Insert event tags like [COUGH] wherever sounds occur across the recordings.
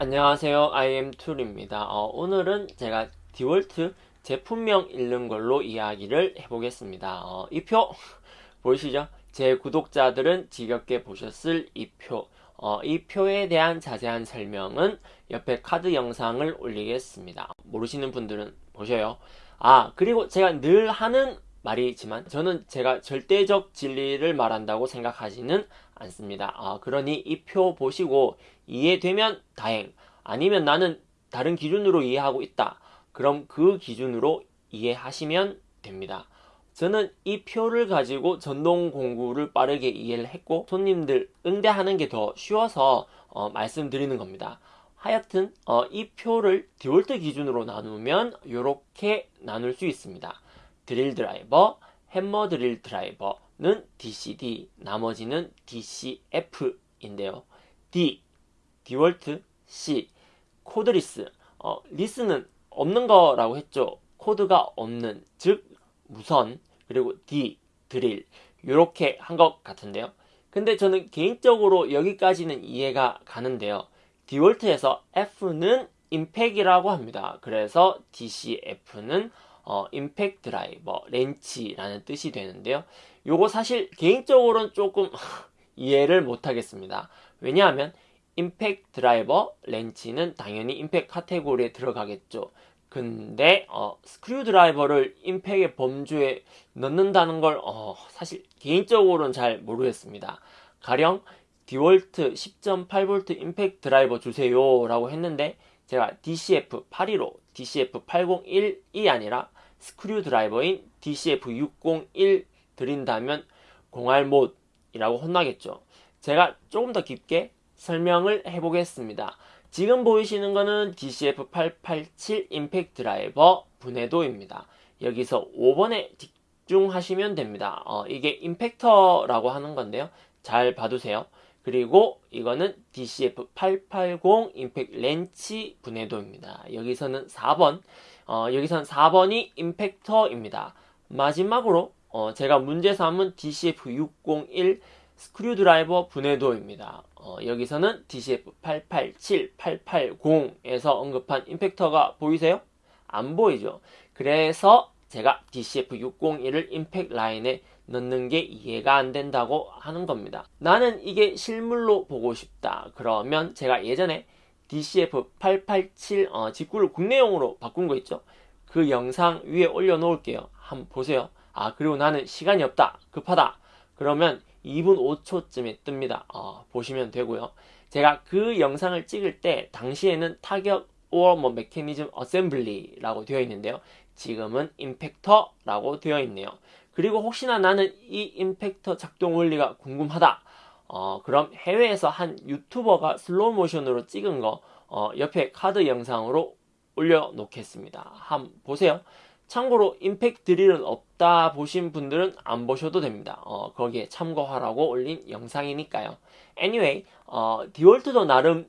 안녕하세요. IM2입니다. 어, 오늘은 제가 디월트 제품명 읽는 걸로 이야기를 해보겠습니다. 어, 이표 [LAUGHS] 보이시죠? 제 구독자들은 지겹게 보셨을 이표. 어, 이 표에 대한 자세한 설명은 옆에 카드 영상을 올리겠습니다. 모르시는 분들은 보셔요. 아 그리고 제가 늘 하는 말이지만 저는 제가 절대적 진리를 말한다고 생각하지는 않습니다. 아, 그러니 이 표 보시고 이해되면 다행, 아니면 나는 다른 기준으로 이해하고 있다. 그럼 그 기준으로 이해하시면 됩니다. 저는 이 표를 가지고 전동 공구를 빠르게 이해를 했고 손님들 응대하는 게 더 쉬워서 어, 말씀드리는 겁니다. 하여튼 어, 이 표를 디월트 기준으로 나누면 이렇게 나눌 수 있습니다. 드릴 드라이버, 햄머 드릴 드라이버는 DCD, 나머지는 DCF인데요. D, 디월트, C, cordless, 어, less는 없는 거라고 했죠. 코드가 없는, 즉 무선, 그리고 D, 드릴 이렇게 한 것 같은데요. 근데 저는 개인적으로 여기까지는 이해가 가는데요. 디월트에서 F는 임팩이라고 합니다. 그래서 DCF는 어, 임팩 드라이버, 렌치라는 뜻이 되는데요. 요거 사실 개인적으로는 조금 [LAUGHS] 이해를 못하겠습니다. 왜냐하면 임팩 드라이버, 렌치는 당연히 임팩 카테고리에 들어가겠죠. 근데 어, 스크류 드라이버를 임팩의 범주에 넣는다는 걸 어, 사실 개인적으로는 잘 모르겠습니다. 가령 디월트 10.8V 임팩 드라이버 주세요 라고 했는데 제가 DCF 815, DCF 801이 아니라 스크류 드라이버인 DCF601 드린다면 공알못이라고 혼나겠죠. 제가 조금 더 깊게 설명을 해보겠습니다. 지금 보이시는 거는 DCF887 임팩트 드라이버 분해도입니다. 여기서 5번에 집중하시면 됩니다. 어, 이게 임팩터라고 하는 건데요. 잘 봐두세요. 그리고 이거는 DCF880 임팩 렌치 분해도입니다. 여기서는 4번 어, 여기선 4번이 임팩터입니다. 마지막으로 어, 제가 문제 삼은 DCF601 스크류드라이버 분해도입니다. 어, 여기서는 DCF887, 880에서 언급한 임팩터가 보이세요? 안 보이죠? 그래서 제가 DCF601을 임팩 라인에 넣는 게 이해가 안 된다고 하는 겁니다. 나는 이게 실물로 보고 싶다. 그러면 제가 예전에 DCF887 어, 직구를 국내용으로 바꾼 거 있죠? 그 영상 위에 올려놓을게요. 한번 보세요. 아 그리고 나는 시간이 없다. 급하다. 그러면 2분 5초쯤에 뜹니다. 어, 보시면 되고요. 제가 그 영상을 찍을 때 당시에는 타격 or 뭐 메커니즘 어셈블리라고 되어 있는데요. 지금은 임팩터라고 되어 있네요. 그리고 혹시나 나는 이 임팩터 작동 원리가 궁금하다. 어, 그럼 해외에서 한 유튜버가 슬로우 모션으로 찍은 거 어, 옆에 카드 영상으로 올려놓겠습니다. 한번 보세요. 참고로 임팩트 드릴은 없다 보신 분들은 안 보셔도 됩니다. 어, 거기에 참고하라고 올린 영상이니까요. anyway, 어, 디월트도 나름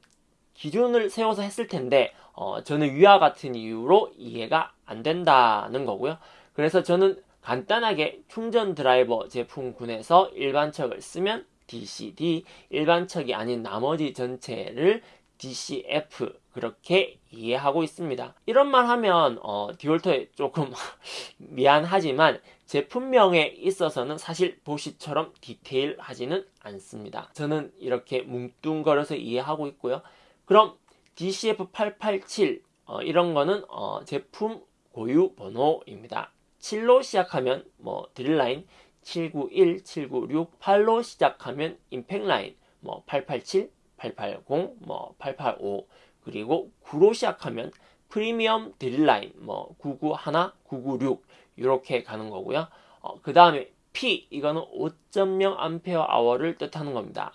기준을 세워서 했을 텐데 어, 저는 위와 같은 이유로 이해가 안 된다는 거고요. 그래서 저는 간단하게 충전 드라이버 제품군에서 일반척을 쓰면 DCD, 일반척이 아닌 나머지 전체를 DCF 그렇게 이해하고 있습니다. 이런 말 하면 어, 디올터에 조금 [LAUGHS] 미안하지만 제품명에 있어서는 사실 도시처럼 디테일하지는 않습니다. 저는 이렇게 뭉뚱거려서 이해하고 있고요. 그럼 DCF887 어, 이런 거는 어, 제품 고유 번호입니다. 7로 시작하면 뭐 드릴라인 791, 796, 8로 시작하면 임팩 라인 뭐 887, 880, 뭐 885 그리고 9로 시작하면 프리미엄 드릴라인 뭐 991, 996 이렇게 가는 거고요. 어, 그 다음에 P 이거는 5.0 암페어 아워를 뜻하는 겁니다.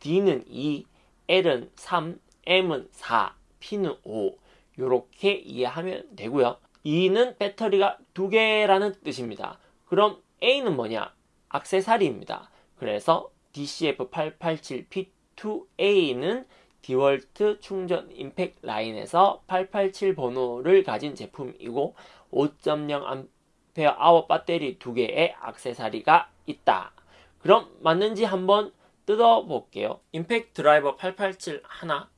D는 2, L은 3, M은 4, P는 5 이렇게 이해하면 되고요. E는 배터리가 두 개라는 뜻입니다. 그럼 A는 뭐냐? 악세사리입니다. 그래서 DCF887P2A는 디월트 충전 임팩 라인에서 887 번호를 가진 제품이고 5.0A 배터리 두 개의 악세사리가 있다. 그럼 맞는지 한번 뜯어볼게요. 임팩 드라이버 887 하나,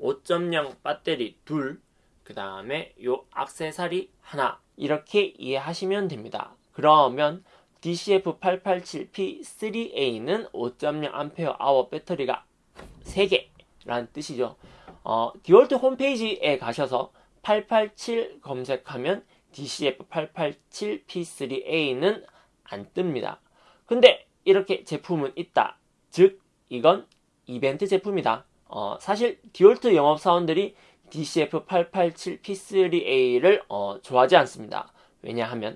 5.0 배터리 둘, 그 다음에 요 악세사리 하나 이렇게 이해하시면 됩니다. 그러면 DCF887P3A는 5.0Ah 배터리가 3개라는 뜻이죠. 어, 디월트 홈페이지에 가셔서 887 검색하면 DCF887P3A는 안 뜹니다. 근데 이렇게 제품은 있다. 즉, 이건 이벤트 제품이다. 어, 사실 디올트 영업사원들이 DCF887P3A를 어, 좋아하지 않습니다. 왜냐하면